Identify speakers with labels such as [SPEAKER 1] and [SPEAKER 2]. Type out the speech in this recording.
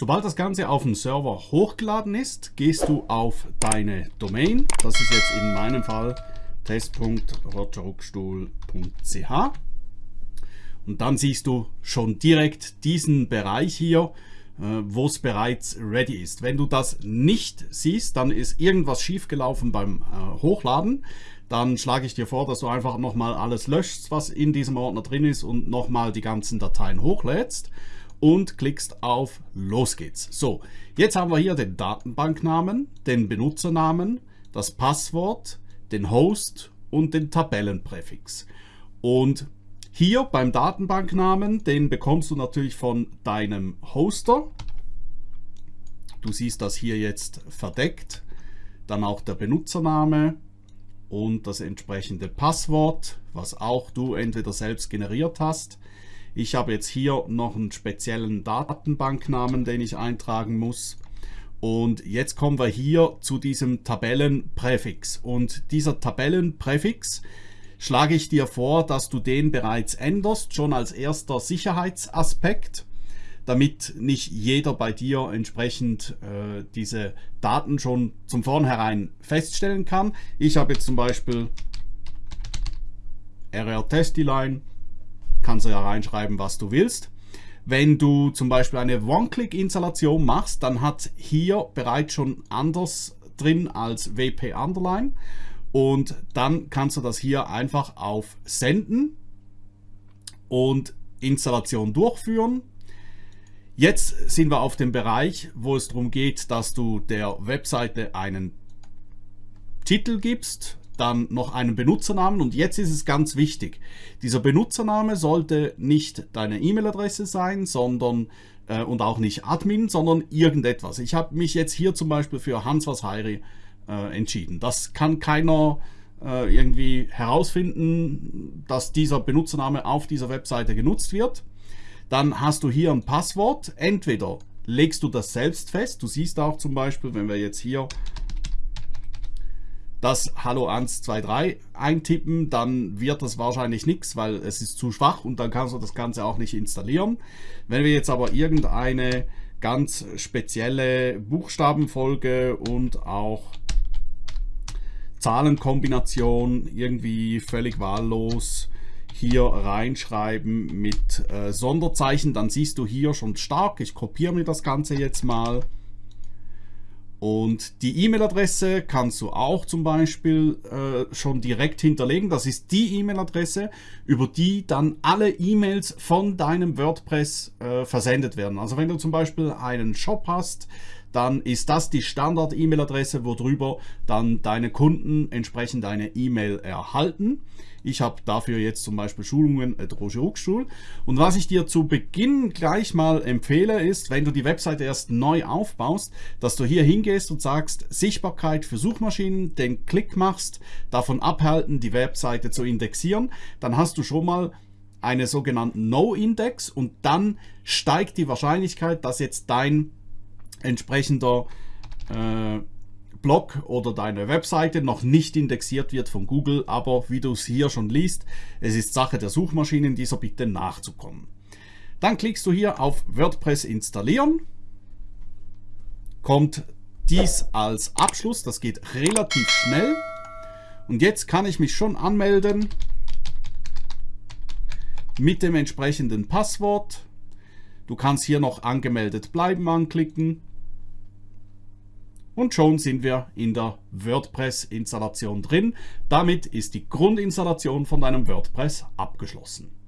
[SPEAKER 1] Sobald das Ganze auf dem Server hochgeladen ist, gehst du auf deine Domain. Das ist jetzt in meinem Fall test.rogerruckstuhl.ch und dann siehst du schon direkt diesen Bereich hier, äh, wo es bereits ready ist. Wenn du das nicht siehst, dann ist irgendwas schiefgelaufen beim äh, Hochladen. Dann schlage ich dir vor, dass du einfach nochmal alles löschst, was in diesem Ordner drin ist und nochmal die ganzen Dateien hochlädst und klickst auf Los geht's. So, jetzt haben wir hier den Datenbanknamen, den Benutzernamen, das Passwort, den Host und den Tabellenpräfix. Und hier beim Datenbanknamen, den bekommst du natürlich von deinem Hoster. Du siehst das hier jetzt verdeckt. Dann auch der Benutzername und das entsprechende Passwort, was auch du entweder selbst generiert hast. Ich habe jetzt hier noch einen speziellen Datenbanknamen, den ich eintragen muss. Und jetzt kommen wir hier zu diesem Tabellenpräfix. Und dieser Tabellenpräfix schlage ich dir vor, dass du den bereits änderst, schon als erster Sicherheitsaspekt, damit nicht jeder bei dir entsprechend äh, diese Daten schon zum vornherein feststellen kann. Ich habe jetzt zum Beispiel RR Testiline, kannst du ja reinschreiben, was du willst. Wenn du zum Beispiel eine One-Click-Installation machst, dann hat hier bereits schon anders drin als WP Underline und dann kannst du das hier einfach auf Senden und Installation durchführen. Jetzt sind wir auf dem Bereich, wo es darum geht, dass du der Webseite einen Titel gibst, dann noch einen Benutzernamen und jetzt ist es ganz wichtig. Dieser Benutzername sollte nicht deine E-Mail-Adresse sein, sondern äh, und auch nicht Admin, sondern irgendetwas. Ich habe mich jetzt hier zum Beispiel für Hans was Heiri äh, entschieden. Das kann keiner äh, irgendwie herausfinden, dass dieser Benutzername auf dieser Webseite genutzt wird. Dann hast du hier ein Passwort. Entweder legst du das selbst fest. Du siehst auch zum Beispiel, wenn wir jetzt hier das Hallo 123 eintippen, dann wird das wahrscheinlich nichts, weil es ist zu schwach und dann kannst du das Ganze auch nicht installieren. Wenn wir jetzt aber irgendeine ganz spezielle Buchstabenfolge und auch Zahlenkombination irgendwie völlig wahllos hier reinschreiben mit äh, Sonderzeichen, dann siehst du hier schon stark. Ich kopiere mir das Ganze jetzt mal. Und die E-Mail-Adresse kannst du auch zum Beispiel äh, schon direkt hinterlegen. Das ist die E-Mail-Adresse, über die dann alle E-Mails von deinem WordPress äh, versendet werden. Also wenn du zum Beispiel einen Shop hast, dann ist das die Standard-E-Mail-Adresse, worüber dann deine Kunden entsprechend eine E-Mail erhalten. Ich habe dafür jetzt zum Beispiel Schulungen at Roger Hochschul. Und was ich dir zu Beginn gleich mal empfehle, ist, wenn du die Webseite erst neu aufbaust, dass du hier hingehst und sagst, Sichtbarkeit für Suchmaschinen, den Klick machst, davon abhalten, die Webseite zu indexieren. Dann hast du schon mal eine sogenannten No-Index und dann steigt die Wahrscheinlichkeit, dass jetzt dein entsprechender äh, Blog oder deine Webseite noch nicht indexiert wird von Google, aber wie du es hier schon liest, es ist Sache der Suchmaschinen, dieser Bitte nachzukommen. Dann klickst du hier auf WordPress installieren, kommt dies als Abschluss, das geht relativ schnell. Und jetzt kann ich mich schon anmelden mit dem entsprechenden Passwort. Du kannst hier noch angemeldet bleiben anklicken und schon sind wir in der WordPress-Installation drin. Damit ist die Grundinstallation von deinem WordPress abgeschlossen.